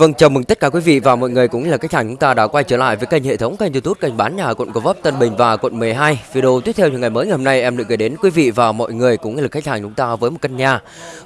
Vâng, chào mừng tất cả quý vị và mọi người cũng là khách hàng chúng ta đã quay trở lại với kênh hệ thống kênh YouTube kênh bán nhà quận Gò Vấp, Tân Bình và quận 12. Video tiếp theo những ngày mới ngày hôm nay em được gửi đến quý vị và mọi người cũng như là khách hàng chúng ta với một căn nhà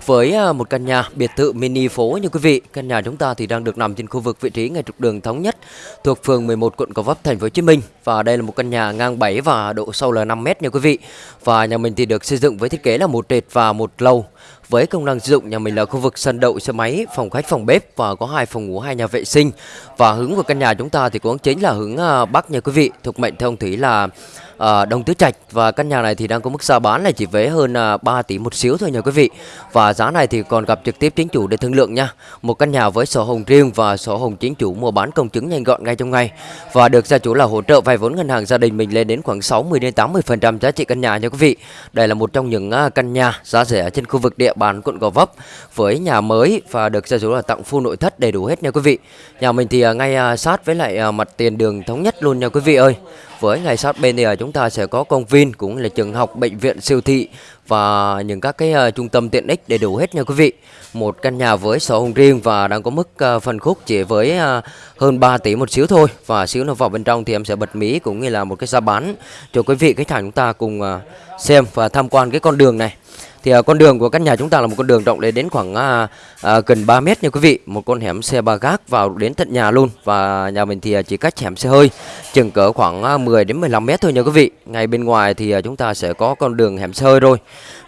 với à, một căn nhà biệt thự mini phố như quý vị. Căn nhà chúng ta thì đang được nằm trên khu vực vị trí ngay trục đường thống nhất thuộc phường 11 quận Gò Vấp, thành phố Hồ Chí Minh và đây là một căn nhà ngang 7 và độ sâu là 5 m nha quý vị. Và nhà mình thì được xây dựng với thiết kế là một trệt và một lầu với công năng sử dụng nhà mình là khu vực sân đậu xe máy, phòng khách, phòng bếp và có hai phòng ngủ, hai nhà vệ sinh. Và hướng của căn nhà chúng ta thì cũng chính là hướng à, bắc nha quý vị. Thuộc mệnh theo ông thủy là à, Đồng Tứ Trạch và căn nhà này thì đang có mức giá bán là chỉ với hơn à, 3 tỷ một xíu thôi nha quý vị. Và giá này thì còn gặp trực tiếp chính chủ để thương lượng nha. Một căn nhà với sổ hồng riêng và sổ hồng chính chủ mua bán công chứng nhanh gọn ngay trong ngày và được gia chủ là hỗ trợ vay vốn ngân hàng gia đình mình lên đến khoảng 60 đến 80% giá trị căn nhà nha quý vị. Đây là một trong những à, căn nhà giá rẻ trên khu vực địa bàn quận Gò Vấp với nhà mới và được gia chủ là tặng full nội thất đầy đủ hết nha quý vị. Nhà mình thì à, ngay à, sát với lại à, mặt tiền đường thống nhất luôn nha quý vị ơi. Với ngay sát bên thì à, chúng ta sẽ có công viên cũng là trường học, bệnh viện, siêu thị và những các cái uh, trung tâm tiện ích đầy đủ hết nha quý vị. Một căn nhà với sổ hồng riêng và đang có mức uh, phân khúc chỉ với uh, hơn 3 tỷ một xíu thôi. Và xíu nó vào bên trong thì em sẽ bật mí cũng như là một cái giá bán cho quý vị khách hàng chúng ta cùng uh, xem và tham quan cái con đường này. Thì uh, con đường của căn nhà chúng ta là một con đường rộng lên đến khoảng uh, uh, gần 3 mét nha quý vị. Một con hẻm xe ba gác vào đến tận nhà luôn và nhà mình thì chỉ cách hẻm xe hơi chừng cỡ khoảng uh, 10 đến 15 mét thôi nha quý vị. Ngay bên ngoài thì uh, chúng ta sẽ có con đường hẻm xe hơi rồi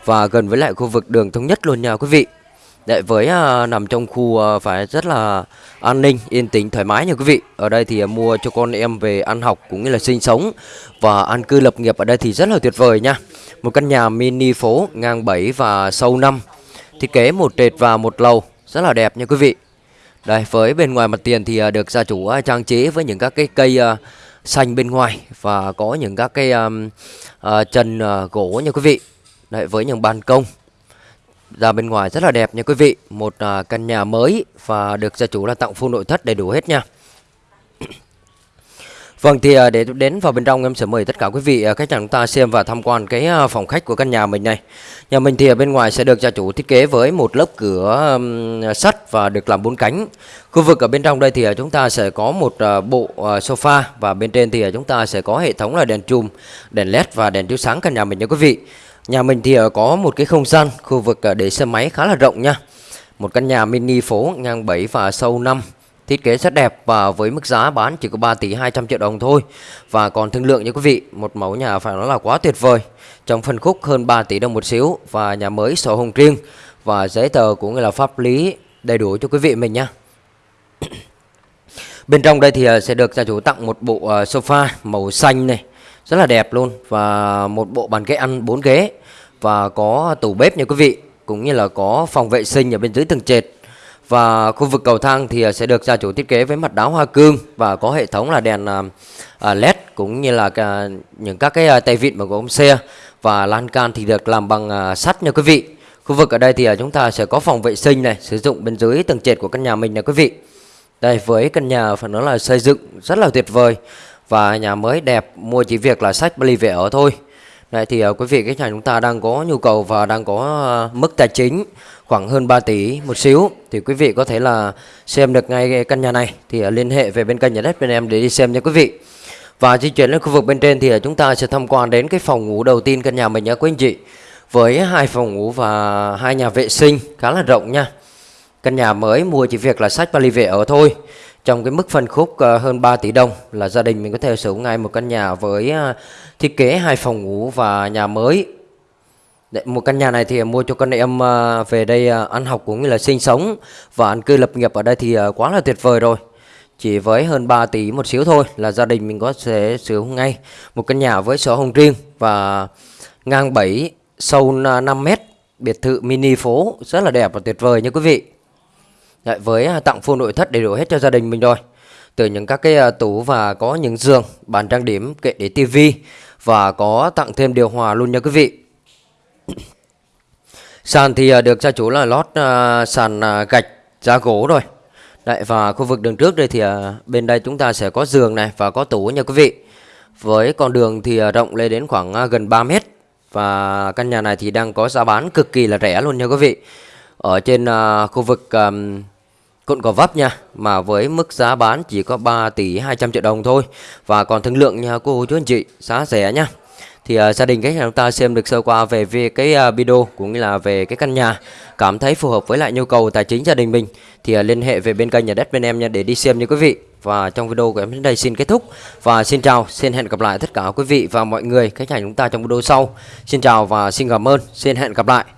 và gần với lại khu vực đường thống nhất luôn nha quý vị. Đấy, với à, nằm trong khu à, phải rất là an ninh, yên tĩnh, thoải mái nha quý vị. Ở đây thì à, mua cho con em về ăn học cũng như là sinh sống và an cư lập nghiệp ở đây thì rất là tuyệt vời nha. Một căn nhà mini phố ngang 7 và sâu 5. Thiết kế một trệt và một lầu, rất là đẹp nha quý vị. Đây, với bên ngoài mặt tiền thì à, được gia chủ à, trang trí với những các cái cây à, xanh bên ngoài và có những các cái um, uh, chân uh, gỗ nha quý vị. Đấy, với những ban công ra bên ngoài rất là đẹp nha quý vị một uh, căn nhà mới và được gia chủ là tặng full nội thất đầy đủ hết nha Vâng thì à, để đến vào bên trong em sẽ mời tất cả quý vị à, khách hàng chúng ta xem và tham quan cái à, phòng khách của căn nhà mình này. Nhà mình thì ở bên ngoài sẽ được gia chủ thiết kế với một lớp cửa sắt và được làm bốn cánh. Khu vực ở bên trong đây thì chúng ta sẽ có một bộ sofa và bên trên thì chúng ta sẽ có hệ thống là đèn chùm, đèn led và đèn chiếu sáng căn nhà mình nha quý vị. Nhà mình thì có một cái không gian khu vực để xe máy khá là rộng nha. Một căn nhà mini phố ngang 7 và sâu 5 Thiết kế rất đẹp và với mức giá bán chỉ có 3 tỷ 200 triệu đồng thôi. Và còn thương lượng nha quý vị, Một mẫu nhà phải nói là quá tuyệt vời. Trong phân khúc hơn 3 tỷ đồng một xíu Và nhà mới sổ hồng riêng. Và giấy tờ cũng như là pháp lý đầy đủ cho quý vị mình nha. Bên trong đây thì à, sẽ được gia chủ tặng một bộ à, sofa màu xanh này, Rất là đẹp luôn. Và một bộ bàn ghế ăn 4 ghế. Và có tủ bếp nha quý vị, Cũng như là có phòng vệ sinh ở bên dưới tầng trệt và khu vực cầu thang thì à, sẽ được gia chủ thiết kế với mặt đá hoa cương và có hệ thống là đèn à, à, LED cũng như là những các cái tay vịn bằng gỗ xe và lan can thì được làm bằng sắt nha quý vị. Khu vực ở đây thì chúng ta sẽ có phòng vệ sinh này, sử dụng bên dưới tầng trệt của căn nhà mình nha quý vị. Đây, với căn nhà phải nói là xây dựng, rất là tuyệt vời và nhà mới đẹp, mua chỉ việc là sách bali về ở thôi. Đấy thì ờ, quý vị khách hàng chúng ta đang có nhu cầu và đang có ờ, mức tài chính khoảng hơn 3 tỷ một xíu thì quý vị có thể là xem được ngay căn nhà này thì uh, liên hệ về bên kênh nhà đất bên em để đi xem nha quý vị. Và di chuyển lên khu vực bên trên thì uh, chúng ta sẽ tham quan đến cái phòng ngủ đầu tiên căn nhà mình nhé quý anh chị. Với hai phòng ngủ và hai nhà vệ sinh khá là rộng nha. Căn nhà mới mua chỉ việc là sách vali về ở thôi. Trong cái mức phân khúc ờ, hơn 3 tỷ đồng là gia đình mình có thể sở hữu ngay một căn nhà với ờ, thiết kế hai phòng ngủ và nhà mới một căn nhà này thì mua cho con em ờ, về đây ăn học cũng như là sinh sống và ăn cư lập nghiệp ở đây thì quá là tuyệt vời rồi. Chỉ với hơn 3 tỷ một xíu thôi là gia đình mình có thể sử dụng ngay một căn nhà với sổ hồng riêng và ngang 7 sâu 5 mét biệt thự mini phố rất là đẹp và tuyệt vời nha quý vị. Đấy, với à, tặng full nội thất đầy đủ hết cho gia đình mình rồi. Từ những các cái à, tủ và có những giường, bàn trang điểm, kệ để tivi và có tặng thêm điều hòa luôn nha quý vị. Sàn thì à, được gia chủ là lót sàn gạch giá gỗ rồi. Đấy và khu vực đường trước đây thì bên đây chúng ta sẽ có giường này và có tủ nha quý vị. Với con đường thì rộng lên đến khoảng gần 3 mét và căn nhà này thì đang có giá bán cực kỳ là rẻ luôn nha quý vị. Ở trên khu vực um, có Vấp nha mà với mức giá bán chỉ có 3 tỷ 200 triệu đồng thôi. Và còn thương lượng nha cô chú anh chị giá rẻ nha. Thì uh, gia đình khách hàng chúng ta xem được sơ qua về, về cái uh, video cũng như là về cái căn nhà. Cảm thấy phù hợp với lại nhu cầu tài chính gia đình mình. Thì uh, liên hệ về bên kênh nhà đất bên em nha để đi xem nha quý vị. Và trong video của em đến đây xin kết thúc. Và xin chào xin hẹn gặp lại tất cả quý vị và mọi người. Khách hàng chúng ta trong video sau. Xin chào và xin cảm ơn. Xin hẹn gặp lại.